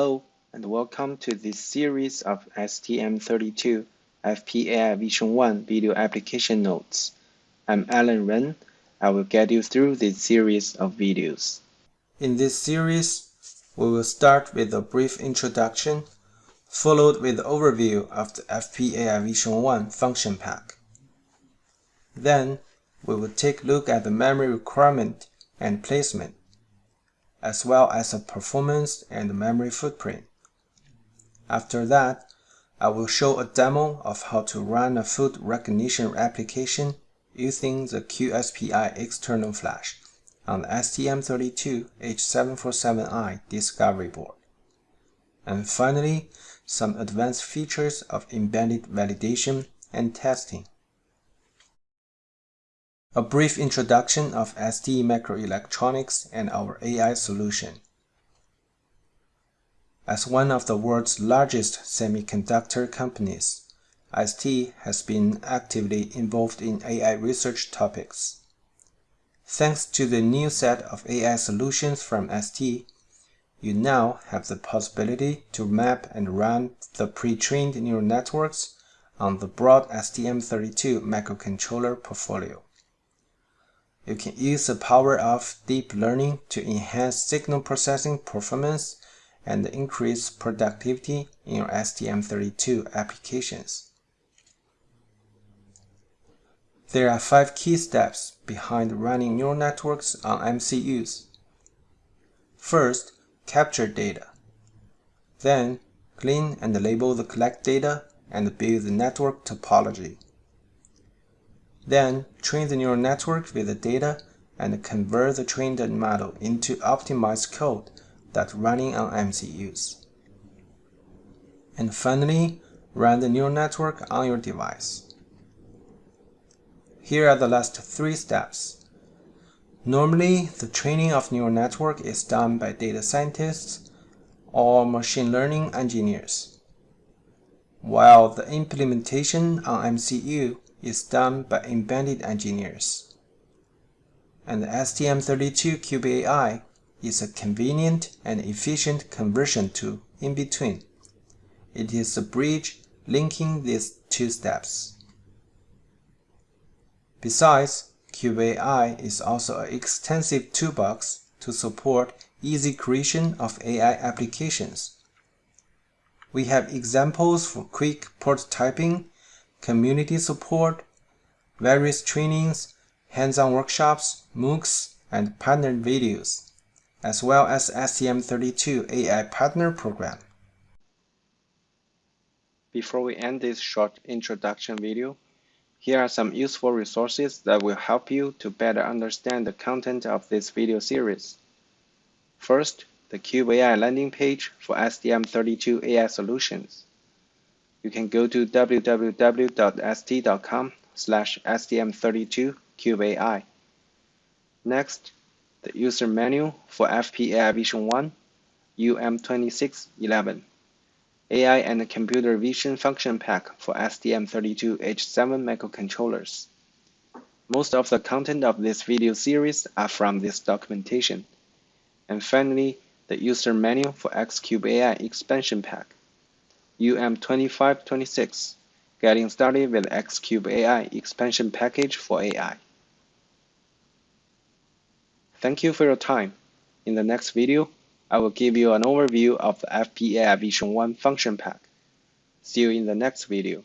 Hello and welcome to this series of STM32 FPAI Vision 1 video application notes. I'm Alan Ren. I will guide you through this series of videos. In this series, we will start with a brief introduction, followed with overview of the FPAI Vision 1 function pack. Then, we will take a look at the memory requirement and placement as well as the performance and memory footprint. After that, I will show a demo of how to run a food recognition application using the QSPI external flash on the STM32H747i Discovery board. And finally, some advanced features of embedded validation and testing. A brief introduction of STMicroelectronics and our AI solution. As one of the world's largest semiconductor companies, ST has been actively involved in AI research topics. Thanks to the new set of AI solutions from ST, you now have the possibility to map and run the pre-trained neural networks on the broad STM32 microcontroller portfolio. You can use the power of deep learning to enhance signal processing performance and increase productivity in your STM32 applications. There are five key steps behind running neural networks on MCUs. First, capture data. Then, clean and label the collect data and build the network topology. Then, train the neural network with the data and convert the trained model into optimized code that's running on MCUs. And finally, run the neural network on your device. Here are the last three steps. Normally, the training of neural network is done by data scientists or machine learning engineers, while the implementation on MCU is done by embedded engineers. And the STM32Cube.AI is a convenient and efficient conversion tool in between. It is the bridge linking these two steps. Besides, Cube.AI is also an extensive toolbox to support easy creation of AI applications. We have examples for quick prototyping community support, various trainings, hands-on workshops, MOOCs, and partnered videos, as well as STM32 AI Partner Program. Before we end this short introduction video, here are some useful resources that will help you to better understand the content of this video series. First, the Cube AI landing page for STM32 AI solutions you can go to www.st.com slash stm32cubeai. Next, the user manual for FPAI Vision 1 UM2611 AI and Computer Vision Function Pack for STM32H7 microcontrollers. Most of the content of this video series are from this documentation. And finally, the user manual for X-CUBE-AI expansion pack. UM2526 Getting Started with X-CUBE-AI Expansion Package for AI. Thank you for your time. In the next video, I will give you an overview of the FPAI Vision 1 function pack. See you in the next video.